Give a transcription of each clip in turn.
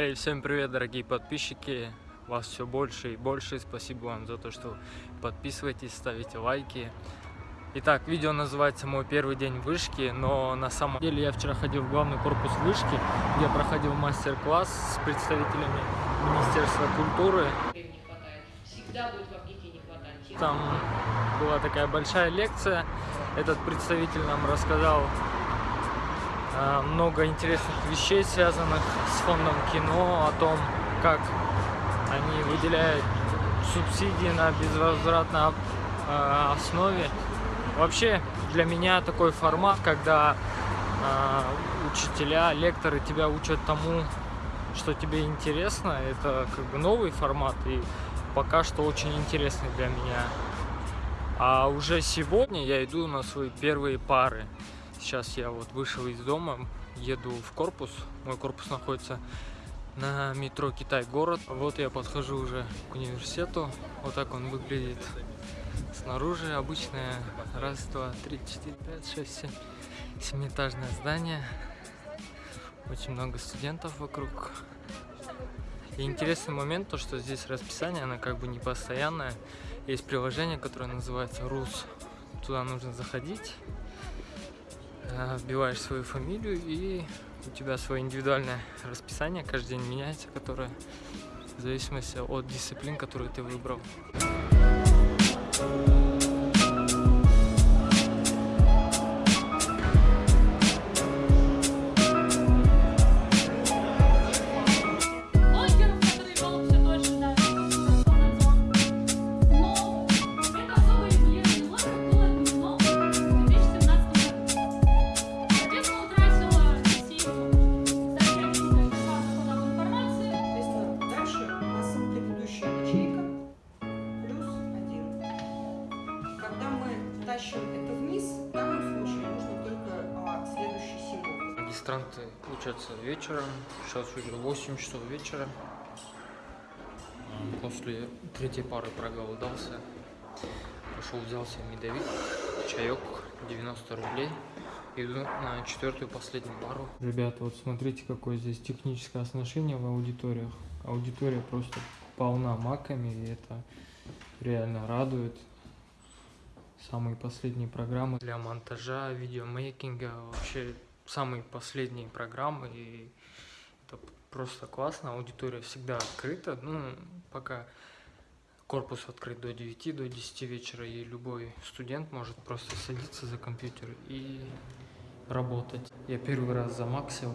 Эй, всем привет, дорогие подписчики! Вас все больше и больше. Спасибо вам за то, что подписываетесь, ставите лайки. Итак, видео называется «Мой первый день вышки», но на самом деле я вчера ходил в главный корпус вышки, где проходил мастер-класс с представителями Министерства культуры. Там была такая большая лекция. Этот представитель нам рассказал много интересных вещей, связанных с фондом кино, о том, как они выделяют субсидии на безвозвратной э, основе. Вообще для меня такой формат, когда э, учителя, лекторы тебя учат тому, что тебе интересно, это как бы новый формат и пока что очень интересный для меня. А уже сегодня я иду на свои первые пары. Сейчас я вот вышел из дома, еду в корпус. Мой корпус находится на метро Китай-город. Вот я подхожу уже к университету. Вот так он выглядит снаружи. Обычное раз, два, три, четыре, пять, шесть, семь. Семиэтажное здание. Очень много студентов вокруг. И интересный момент, то что здесь расписание, оно как бы не постоянное. Есть приложение, которое называется РУС. Туда нужно заходить, вбиваешь свою фамилию и у тебя свое индивидуальное расписание каждый день меняется, которое в зависимости от дисциплин, которую ты выбрал. Магистранты учатся вечером, сейчас уже 8 часов вечера. После третьей пары проголодался. Пошел, взял себе медовик, чаек, 90 рублей. Иду на четвертую последнюю пару. Ребята, вот смотрите, какое здесь техническое оснащение в аудиториях. Аудитория просто полна маками, и это реально радует. Самые последние программы для монтажа, видеомейкинга, вообще самые последние программы, и это просто классно. Аудитория всегда открыта, ну, пока корпус открыт до 9, до 10 вечера, и любой студент может просто садиться за компьютер и работать. Я первый раз замаксил.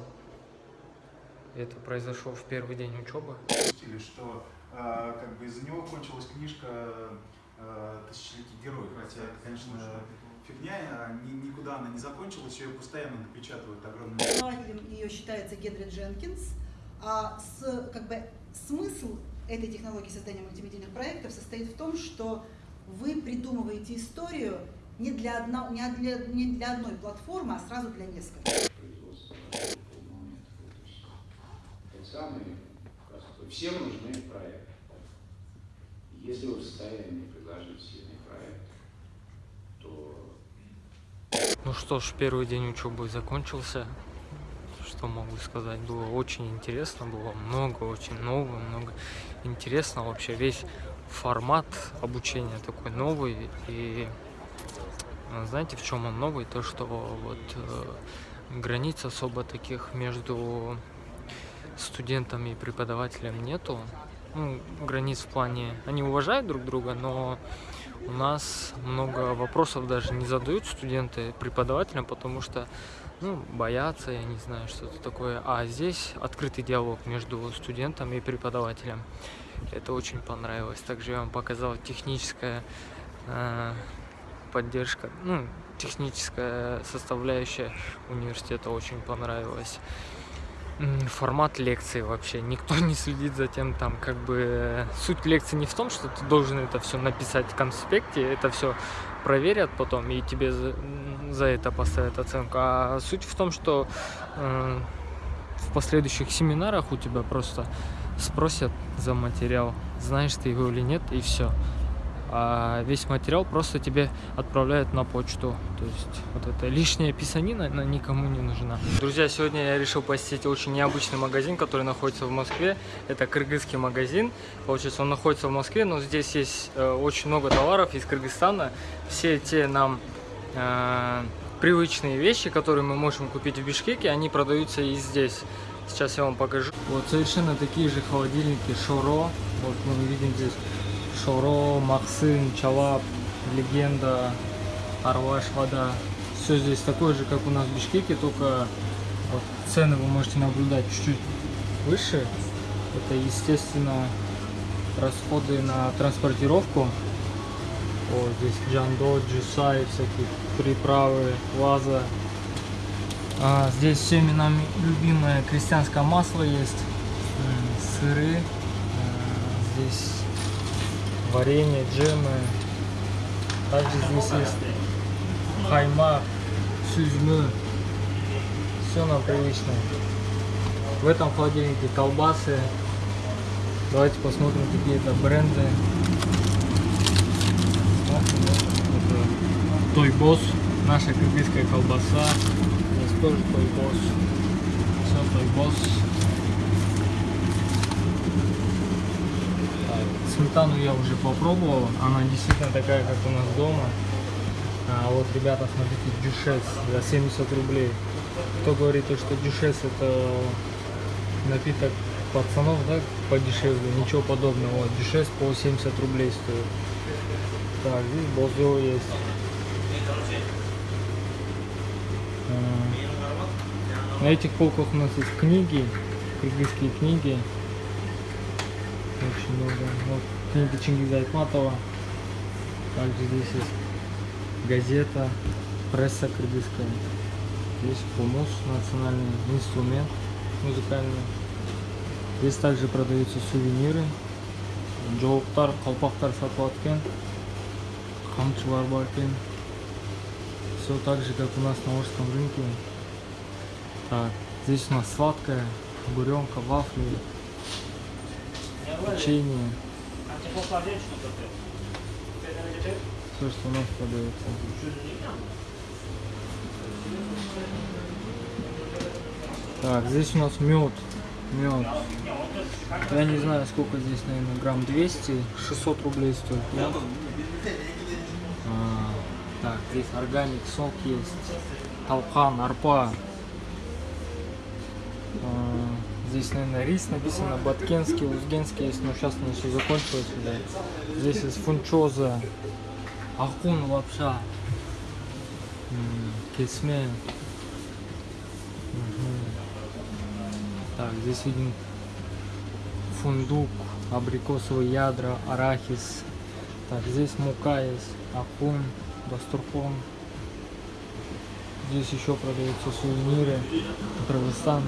Это произошло в первый день учебы. Что а, как бы из-за него кончилась книжка а, «Тысячеликий герой». Хотя, конечно, фигня, а ни- никуда она не закончилась, ее постоянно напечатывают огромные Основателем ее считается Генри Дженкинс. А с, как бы, смысл этой технологии создания мультимедийных проектов состоит в том, что вы придумываете историю не для, одно, не для, не для одной платформы, а сразу для нескольких. простой. Всем нужны проекты. Если вы в состоянии предложить Ну что ж, первый день учебы закончился. Что могу сказать? Было очень интересно, было много очень нового, много интересного. Вообще весь формат обучения такой новый. И э, знаете, в чем он новый? То, что вот э, границ особо таких между студентами и преподавателем нету. Ну, границ в плане... Они уважают друг друга, но у нас много вопросов даже не задают студенты преподавателям, потому что ну, боятся, я не знаю, что-то такое. А здесь открытый диалог между студентом и преподавателем. Это очень понравилось. Также я вам показал техническая э, поддержка, ну, техническая составляющая университета очень понравилась. Формат лекции вообще. Никто не следит за тем, там, как бы... Суть лекции не в том, что ты должен это все написать в конспекте, это все проверят потом и тебе за, за это поставят оценку. А суть в том, что э, в последующих семинарах у тебя просто спросят за материал, знаешь ты его или нет, и все. А весь материал просто тебе отправляют на почту. То есть вот эта лишняя писанина, она никому не нужна. Друзья, сегодня я решил посетить очень необычный магазин, который находится в Москве. Это кыргызский магазин. Получается, он находится в Москве, но здесь есть э, очень много товаров из Кыргызстана. Все те нам э, привычные вещи, которые мы можем купить в Бишкеке, они продаются и здесь. Сейчас я вам покажу. Вот совершенно такие же холодильники Шоро. Вот мы видим здесь Шоро, Максым, Чалап, Легенда, Арваш, Вода. Все здесь такое же, как у нас в Бишкеке, только вот цены вы можете наблюдать чуть-чуть выше. Это, естественно, расходы на транспортировку. Вот здесь Джандо, Джусай, всякие приправы, ваза. А, здесь всеми нами любимое крестьянское масло есть, сыры, а, здесь варенье, джемы. Также здесь есть хайма, сюзьмы. Все нам привычно. В этом холодильнике колбасы. Давайте посмотрим, какие это бренды. Той Босс, наша кыргызская колбаса. Здесь тоже Той Босс. Все Той Босс. Так, Сметану я уже попробовал, она действительно такая, как у нас дома. А вот, ребята, смотрите, дюшес за 70 рублей. Кто говорит, то, что дюшес это напиток пацанов, да, подешевле, ничего подобного. Вот, дюшес по 70 рублей стоит. Так, здесь Бозо есть. На этих полках у нас есть книги, кыргызские книги. Очень много. Вот книга Чингиза Айтматова. Также здесь есть газета, пресса кыргызская. Здесь хумус, национальный инструмент музыкальный. Здесь также продаются сувениры. Жоуктар, колпактар сатылаткен. Камчылар. Все так же, как у нас на Орском рынке. Так, здесь у нас сладкое, буренка, вафли, печенье. Все, что у нас продается. Так, здесь у нас мед. Мед. Я не знаю, сколько здесь, наверное, грамм 200. 600 рублей стоит. А, так, здесь органик, сок есть. Талхан, арпа. А, здесь, наверное, рис написано, баткенский, узгенский есть, но сейчас оно все закончилось. Да. Здесь есть фунчоза, ахун, лапша, кесме. Мгм. Так, здесь видим фундук, абрикосовые ядра, арахис. Так, здесь мука есть, ахун, бастурхон. Здесь еще продаются сувениры. Кыргызстан.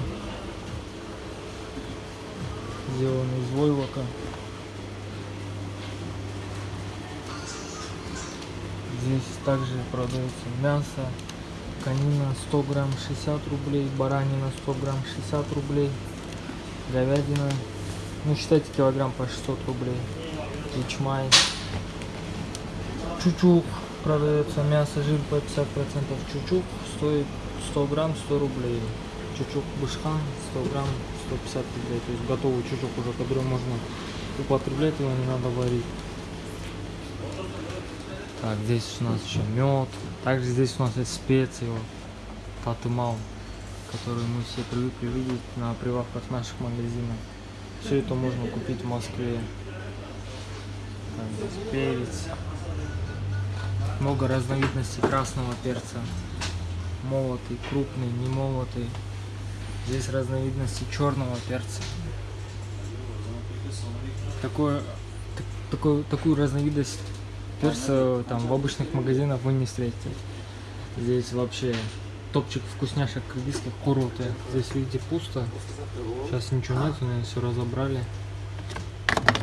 Сделаны из войлока. Здесь также продается мясо. Конина 100 грамм 60 рублей, баранина 100 грамм 60 рублей, говядина, ну считайте килограмм по 600 рублей, ячмай, чучук продается, мясо, жир по 50 процентов, чучук стоит 100 грамм 100 рублей, чучук бышхан 100 грамм 150 рублей, то есть готовый чучук уже, который можно употреблять, его не надо варить. Так, здесь у нас еще мед. Также здесь у нас есть специи, вот, татымал, которые мы все привыкли видеть на прилавках наших магазинов. Все это можно купить в Москве. Так, здесь перец. Много разновидностей красного перца. Молотый, крупный, не молотый. Здесь разновидности черного перца. Такое, так- такую, такую разновидность перца там в обычных магазинах вы не встретите. Здесь вообще топчик вкусняшек кыргызских куруты. Здесь видите пусто. Сейчас ничего нет, наверное, все разобрали.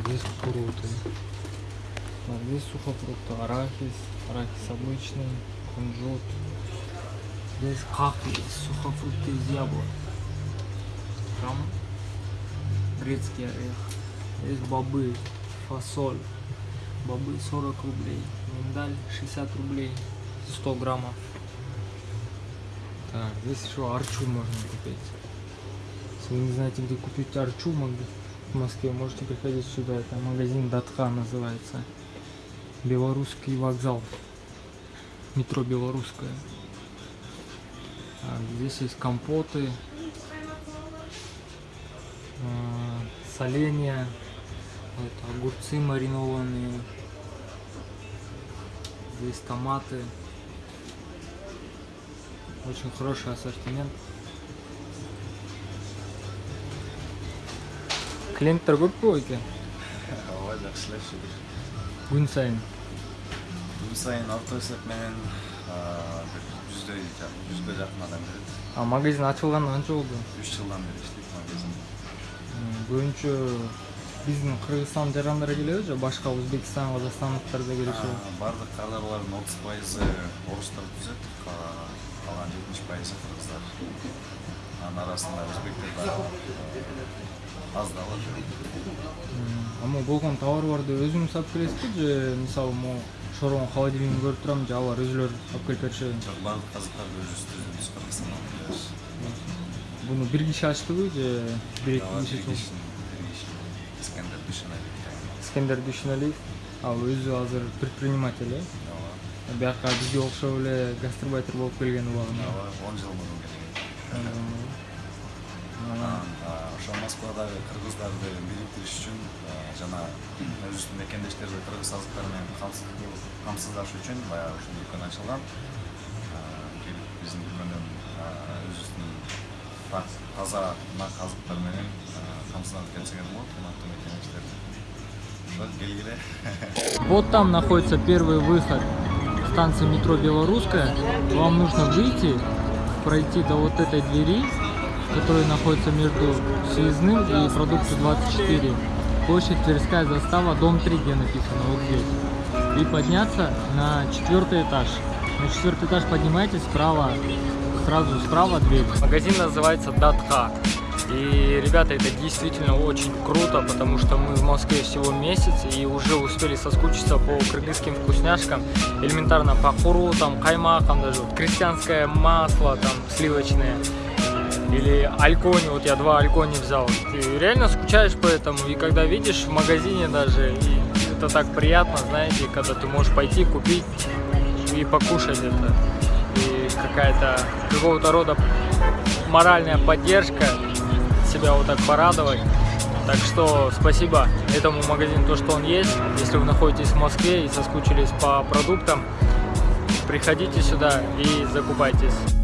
Здесь. Так, здесь сухофрукты, арахис, арахис обычный, кунжут. Здесь кахли, сухофрукты из яблок. Там грецкий орех. Здесь бобы, фасоль, Бобы 40 рублей. Миндаль 60 рублей. 100 граммов. Так, здесь еще арчу можно купить. Если вы не знаете, где купить арчу в Москве, можете приходить сюда. Это магазин Датха называется. Белорусский вокзал. Метро Белорусское. Так, здесь есть компоты. А, Соленья. Это огурцы маринованные. Здесь томаты. Очень хороший ассортимент. Ооба жакшылап шүгүр күн сайын күн сайын орто эсеп менен бир жүздөй жүзгө жакын адам келет а магазин ачылғанына қанша болды үч жылдан бери иштейт магазин көбүнчө биздин кыргызстан жарандары келеби же башка өзбекстан казакстандыктар да келишеби баардык кадрлардын отуз пайызы орустар түзөт ка- калган жетимиш пайызы кыргыздар анын арасында өзбектер да бар могу болгон товарларды өзүңүз алып келесизби же мисалы могу шорон холодильникин көрүп турам же алар өзүлөрү алып келип беришеби жок баардык казыктарды өзүбүз түзөбүз кыргызстандан келебиз буну бир киши ачтыбы же бир эки киши искендер дүйшөналиев ал өзү азыр предприниматель э? Бияка бизге окшоп эле гастарбайтер болуп келген убагында ооба он жыл мурун келген. Анан, ошо москвадагы кыргыздарды бириктириш үчүн а, жана өзүбүздүн мекендештерди кыргыз азыктары менен камсыз- камсыздашуу үчүн баягы ушул дүкөн ачылган. Келип биздин дүкөндөн өзүбүздүн таза нак азыктар менен камсызданып кетсеңер болот. Вот там находится первый выход станции метро Белорусская. Вам нужно выйти, пройти до вот этой двери, которая находится между Съездным и Продукту 24. Площадь Тверская застава, дом 3, где написано, вот здесь. И подняться на четвертый этаж. На четвертый этаж поднимаетесь справа, сразу справа дверь. Магазин называется Датха. И, ребята, это действительно очень круто, потому что мы в Москве всего месяц и уже успели соскучиться по кыргызским вкусняшкам. Элементарно по хуру, там, каймакам даже, вот, крестьянское масло, там, сливочное. Или алькони, вот я два алькони взял. Ты реально скучаешь по этому, и когда видишь в магазине даже, и это так приятно, знаете, когда ты можешь пойти купить и покушать это. И какая-то какого-то рода моральная поддержка, себя вот так порадовать. Так что спасибо этому магазину, то, что он есть. Если вы находитесь в Москве и соскучились по продуктам, приходите сюда и закупайтесь.